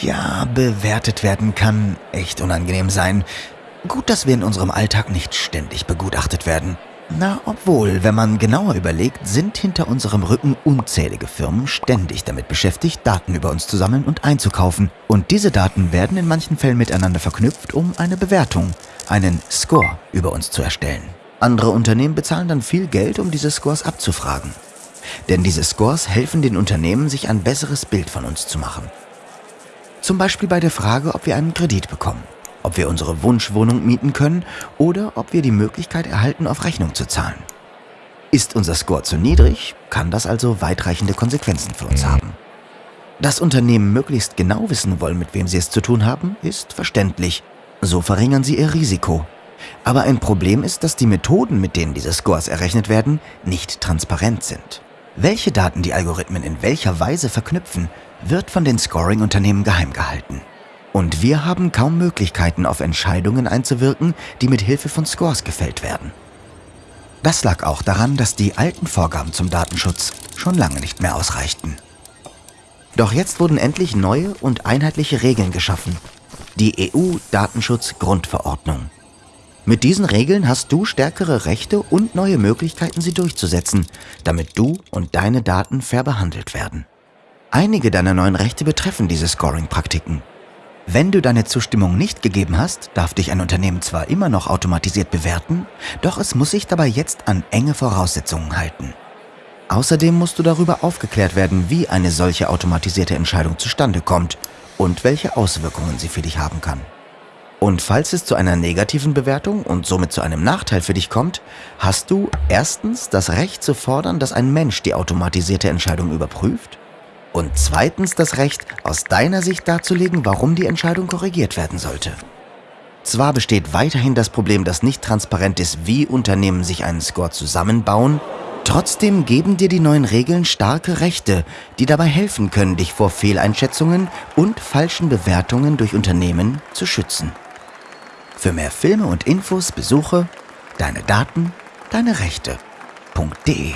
Ja, bewertet werden kann echt unangenehm sein. Gut, dass wir in unserem Alltag nicht ständig begutachtet werden. Na, obwohl, wenn man genauer überlegt, sind hinter unserem Rücken unzählige Firmen ständig damit beschäftigt, Daten über uns zu sammeln und einzukaufen. Und diese Daten werden in manchen Fällen miteinander verknüpft, um eine Bewertung, einen Score über uns zu erstellen. Andere Unternehmen bezahlen dann viel Geld, um diese Scores abzufragen. Denn diese Scores helfen den Unternehmen, sich ein besseres Bild von uns zu machen. Zum Beispiel bei der Frage, ob wir einen Kredit bekommen ob wir unsere Wunschwohnung mieten können oder ob wir die Möglichkeit erhalten, auf Rechnung zu zahlen. Ist unser Score zu niedrig, kann das also weitreichende Konsequenzen für uns haben. Dass Unternehmen möglichst genau wissen wollen, mit wem sie es zu tun haben, ist verständlich. So verringern sie ihr Risiko. Aber ein Problem ist, dass die Methoden, mit denen diese Scores errechnet werden, nicht transparent sind. Welche Daten die Algorithmen in welcher Weise verknüpfen, wird von den Scoring-Unternehmen geheim gehalten. Und wir haben kaum Möglichkeiten, auf Entscheidungen einzuwirken, die mit Hilfe von Scores gefällt werden. Das lag auch daran, dass die alten Vorgaben zum Datenschutz schon lange nicht mehr ausreichten. Doch jetzt wurden endlich neue und einheitliche Regeln geschaffen. Die EU-Datenschutz-Grundverordnung. Mit diesen Regeln hast du stärkere Rechte und neue Möglichkeiten, sie durchzusetzen, damit du und deine Daten fair behandelt werden. Einige deiner neuen Rechte betreffen diese Scoring-Praktiken. Wenn du deine Zustimmung nicht gegeben hast, darf dich ein Unternehmen zwar immer noch automatisiert bewerten, doch es muss sich dabei jetzt an enge Voraussetzungen halten. Außerdem musst du darüber aufgeklärt werden, wie eine solche automatisierte Entscheidung zustande kommt und welche Auswirkungen sie für dich haben kann. Und falls es zu einer negativen Bewertung und somit zu einem Nachteil für dich kommt, hast du erstens das Recht zu fordern, dass ein Mensch die automatisierte Entscheidung überprüft und zweitens das Recht, aus deiner Sicht darzulegen, warum die Entscheidung korrigiert werden sollte. Zwar besteht weiterhin das Problem, dass nicht transparent ist, wie Unternehmen sich einen Score zusammenbauen, trotzdem geben dir die neuen Regeln starke Rechte, die dabei helfen können, dich vor Fehleinschätzungen und falschen Bewertungen durch Unternehmen zu schützen. Für mehr Filme und Infos besuche deine Daten, deine Rechte.de